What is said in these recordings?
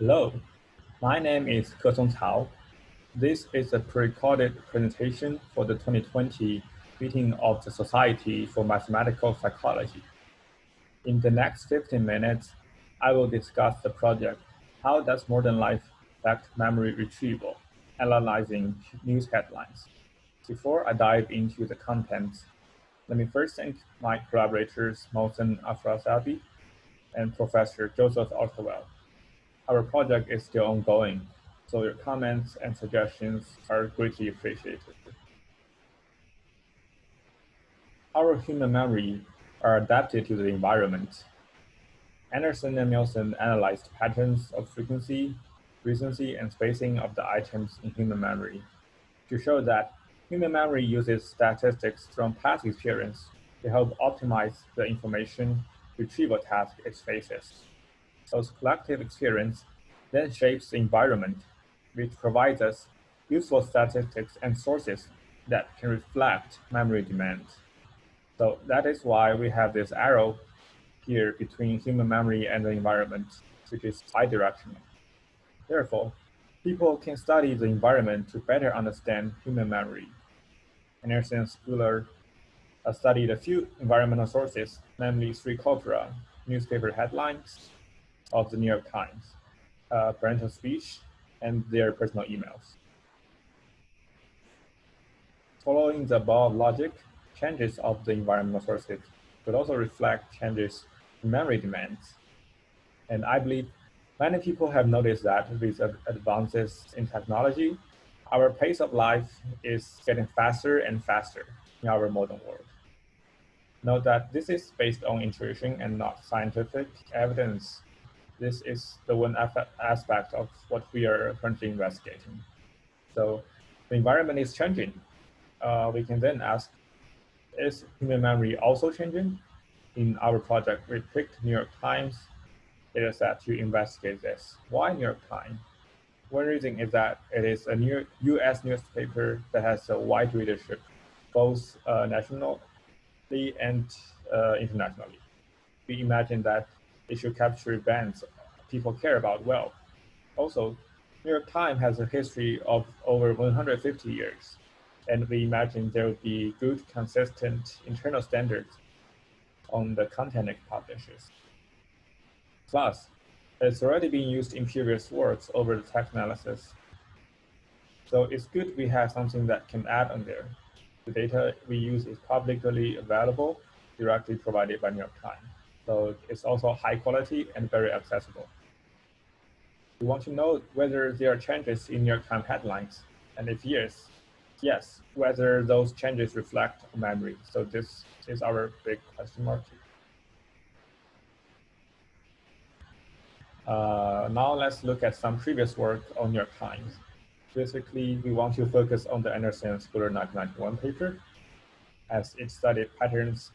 Hello, my name is Kesong Cao. This is a pre-recorded presentation for the 2020 meeting of the Society for Mathematical Psychology. In the next 15 minutes, I will discuss the project, How Does Modern Life Affect Memory Retrieval, analyzing news headlines. Before I dive into the contents, let me first thank my collaborators, Mohsen Afrasiabi and Professor Joseph Austerweil. Our project is still ongoing, so your comments and suggestions are greatly appreciated. Our human memory are adapted to the environment. Anderson and Milson analyzed patterns of frequency, recency, and spacing of the items in human memory to show that human memory uses statistics from past experience to help optimize the information retrieval task it faces. So collective experience then shapes the environment, which provides us useful statistics and sources that can reflect memory demands. So that is why we have this arrow here between human memory and the environment, which is bidirectional. Therefore, people can study the environment to better understand human memory. Anderson Schooler uh, studied a few environmental sources, namely three corpora, newspaper headlines of the New York Times, uh, parental speech, and their personal emails. Following the above logic, changes of the environmental sources could also reflect changes in memory demands. And I believe many people have noticed that with advances in technology, our pace of life is getting faster and faster in our modern world. Note that this is based on intuition and not scientific evidence. This is the one aspect of what we are currently investigating. So the environment is changing. Uh, we can then ask, is human memory also changing? In our project, we picked New York Times data set to investigate this. Why New York Times? One reason is that it is a new US newspaper that has a wide readership, both uh, nationally and uh, internationally. We imagine that it should capture events people care about well. Also, New York Times has a history of over 150 years and we imagine there will be good, consistent internal standards on the content it publishes. Plus, it's already been used in previous works over the text analysis. So it's good we have something that can add on there. The data we use is publicly available, directly provided by New York Times. So it's also high quality and very accessible. We want to know whether there are changes in New York Times headlines, and if yes, yes, whether those changes reflect memory. So this is our big question mark. Uh, now let's look at some previous work on York Times. Basically, we want to focus on the Anderson Schooler 1991 paper, as it studied patterns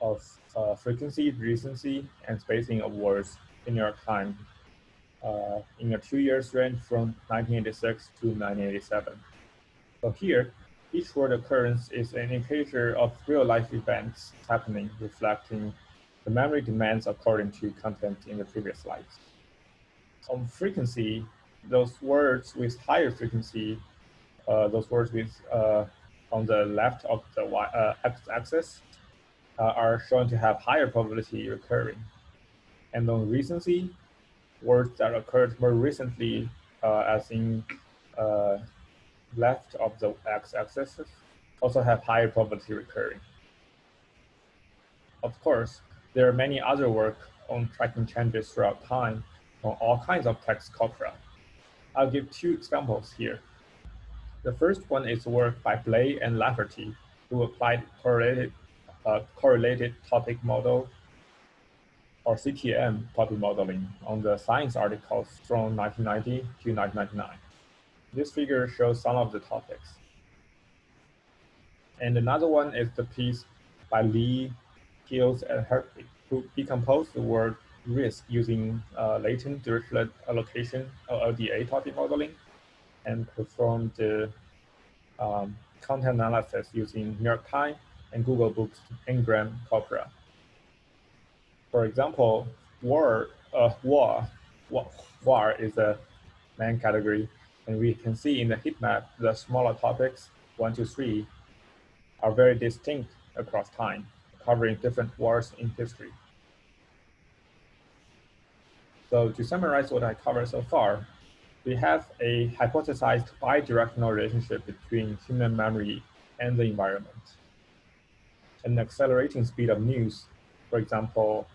of uh, frequency, recency, and spacing of words in your time uh, in a two years range from 1986 to 1987. So here, each word occurrence is an indicator of real-life events happening, reflecting the memory demands according to content in the previous slides. On frequency, those words with higher frequency, uh, those words with uh, on the left of the y, uh, x-axis uh, are shown to have higher probability recurring. And on recency, words that occurred more recently, uh, as in uh, left of the x-axis also have higher probability recurring. Of course, there are many other work on tracking changes throughout time on all kinds of text corpora. I'll give two examples here. The first one is work by Blei and Lafferty, who applied correlated, uh, correlated topic model or CTM topic modeling on the science articles from 1990 to 1999. This figure shows some of the topics. And another one is the piece by Lee, Hills, and Hertwig, who decomposed the word risk using uh, latent dirichlet allocation LDA topic modeling and performed the um, content analysis using New York Times and Google Books Ngram Corpora. For example, war, uh, war, war is a main category. And we can see in the heat map, the smaller topics, one to three, are very distinct across time, covering different wars in history. So to summarize what I covered so far, we have a hypothesized bidirectional relationship between human memory and the environment. An accelerating speed of news, for example,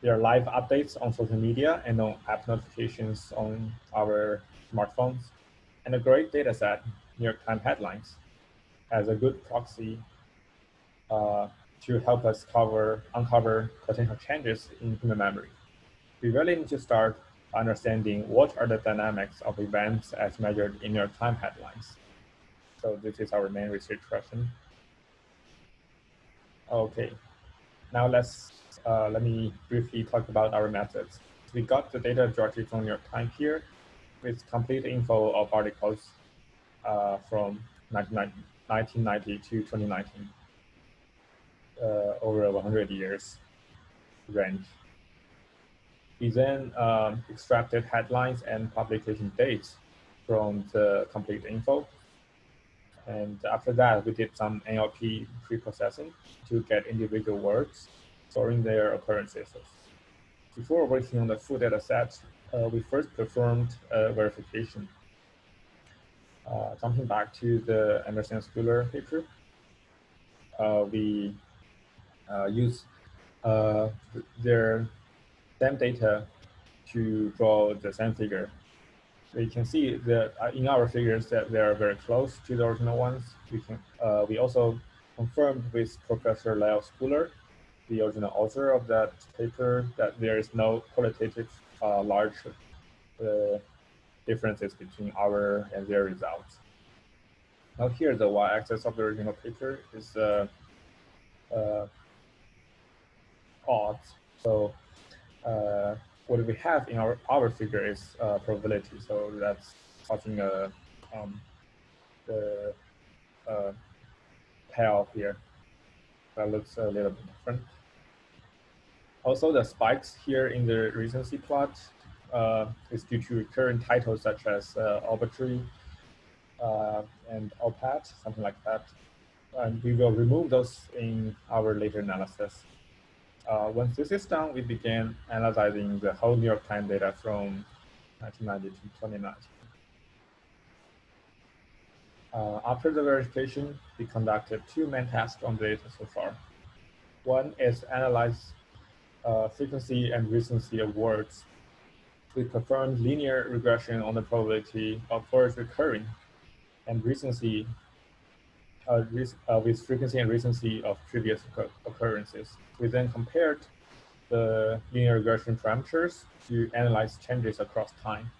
there are live updates on social media and on app notifications on our smartphones, and a great data set, New York Times headlines, as a good proxy uh, to help us cover, uncover potential changes in human memory. We really need to start understanding what are the dynamics of events as measured in New York Times headlines. So this is our main research question. Okay, now let's uh, let me briefly talk about our methods. We got the data directly from New York Times here with complete info of articles uh, from 1990 to 2019, uh, over a 100 years range. We then um, extracted headlines and publication dates from the complete info. And after that, we did some NLP pre-processing to get individual words, storing their occurrences. Before working on the full data set, uh, we first performed verification. Uh, jumping back to the Anderson Schooler paper, uh, we uh, use uh, their same data to draw the same figure. You can see that uh, in our figures that they are very close to the original ones. We can uh, we also confirmed with Professor Lael Schooler, the original author of that paper, that there is no qualitative uh, large uh, differences between our and their results. Now here, the y-axis of the original paper is uh, uh, odds. So what we have in our, our figure is uh, probability. So that's plotting a, um, the uh, tail here. That looks a little bit different. Also, the spikes here in the recency plot uh, is due to recurrent titles such as uh, arbitrary uh, and Op-Ed, something like that. And we will remove those in our later analysis. Uh, once this is done, we began analyzing the whole New York Times data from 1990 to 2019. Uh, after the verification, we conducted two main tasks on the data so far. One is analyze uh, frequency and recency of words. We performed linear regression on the probability of words recurring and recency uh, with frequency and recency of previous occurrences. We then compared the linear regression parameters to analyze changes across time.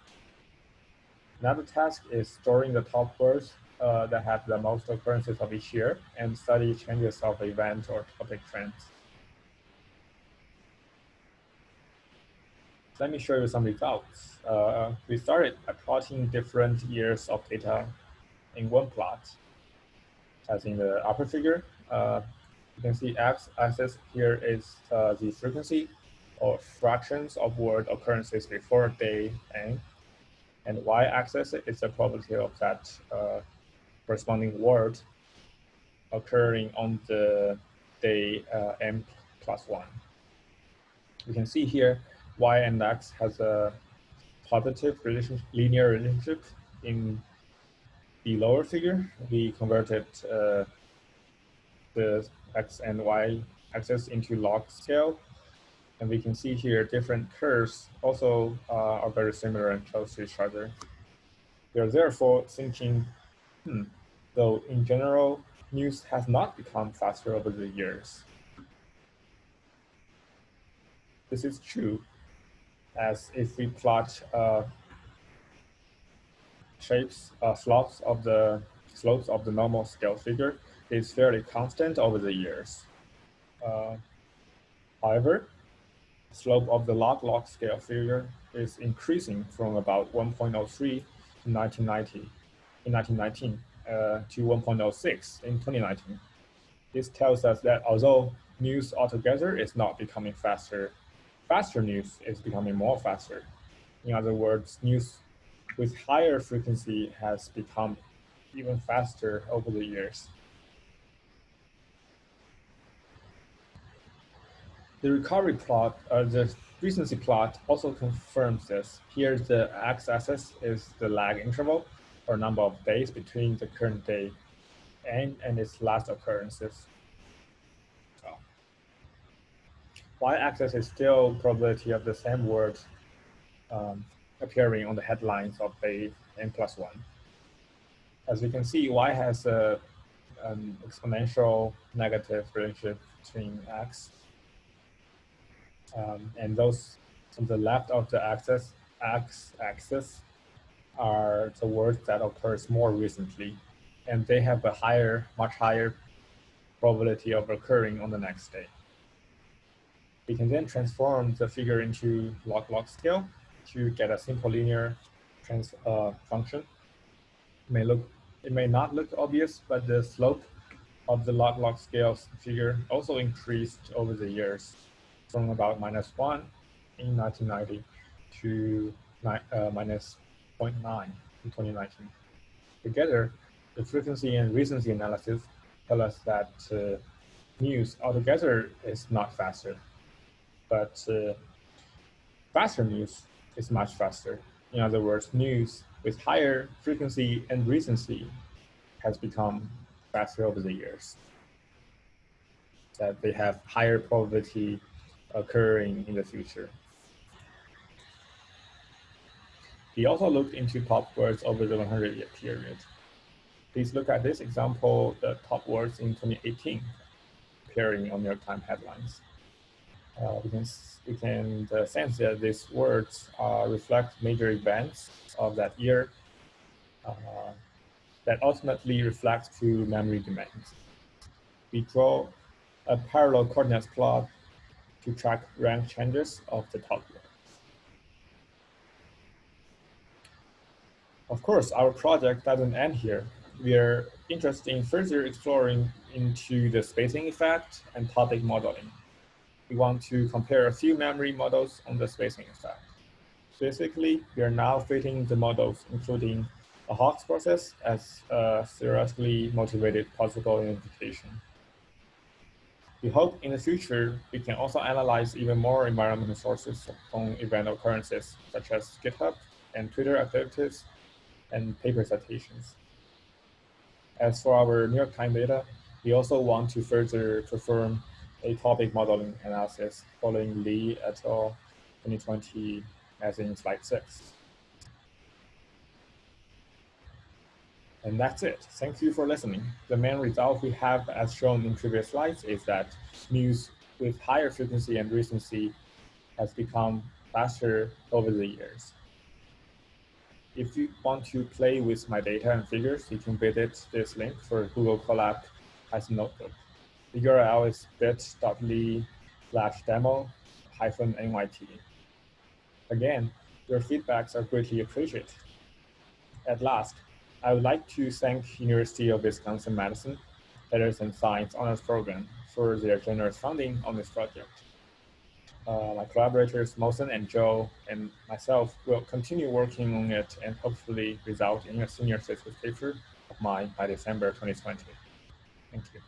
Another task is storing the top words uh, that have the most occurrences of each year and study changes of event or topic trends. Let me show you some results. Uh, we started by plotting different years of data in one plot as in the upper figure. Uh, you can see x-axis here is uh, the frequency or fractions of word occurrences before day n, and y-axis is the probability of that uh, corresponding word occurring on the day uh, m plus one. You can see here y and x has a positive relation, linear relationship in the lower figure, we converted uh, the x and y axis into log scale. And we can see here different curves also uh, are very similar and close to each other. We are therefore thinking, hmm, though in general, news has not become faster over the years. This is true, as if we plot uh, shapes, uh, slopes of the slopes of the normal scale figure is fairly constant over the years. Uh, however, slope of the log-log scale figure is increasing from about 1.03 in 1990, in 1919 uh, to 1.06 in 2019. This tells us that although news altogether is not becoming faster, faster news is becoming more faster In other words, news with higher frequency has become even faster over the years. The recovery plot, uh, the recency plot also confirms this. Here the x-axis is the lag interval, or number of days between the current day and, and its last occurrences. Y-axis is still probability of the same word um, appearing on the headlines of day n plus one. As you can see, Y has a, an exponential negative relationship between X. Um, and those on the left of the axis, X axis are the words that occurs more recently. And they have a higher, much higher probability of occurring on the next day. We can then transform the figure into log-log scale to get a simple linear trans uh, function. It may look, it may not look obvious, but the slope of the log-log scale figure also increased over the years from about minus one in 1990 to uh, minus 0.9 in 2019. Together, the frequency and recency analysis tell us that uh, news altogether is not faster but uh, faster news is much faster. In other words, news with higher frequency and recency has become faster over the years. That they have higher probability occurring in the future. He also looked into top words over the 100 year period. Please look at this example, the top words in 2018 appearing on New York Times headlines we can we can sense that these words uh, reflect major events of that year uh, that ultimately reflect to memory demands. We draw a parallel coordinates plot to track rank changes of the top words. Of course, our project doesn't end here. We are interested in further exploring into the spacing effect and topic modeling we want to compare a few memory models on the spacing effect. Basically, we are now fitting the models, including a Hawkes process as a theoretically motivated possible identification. We hope in the future, we can also analyze even more environmental sources on event occurrences, such as GitHub and Twitter activities and paper citations. As for our New York Times data, we also want to further perform a topic modeling analysis following Lee et al. 2020 as in slide six. And that's it. Thank you for listening. The main result we have as shown in previous slides is that news with higher frequency and recency has become faster over the years. If you want to play with my data and figures, you can visit this link for Google Colab Python Notebook. The URL is bit.ly slash demo hyphen NYT. Again, your feedbacks are greatly appreciated. At last, I would like to thank University of Wisconsin-Madison Letters and Science Honors Program for their generous funding on this project. Uh, my collaborators, Mohsen and Joe, and myself will continue working on it and hopefully result in a senior thesis paper of mine by December 2020. Thank you.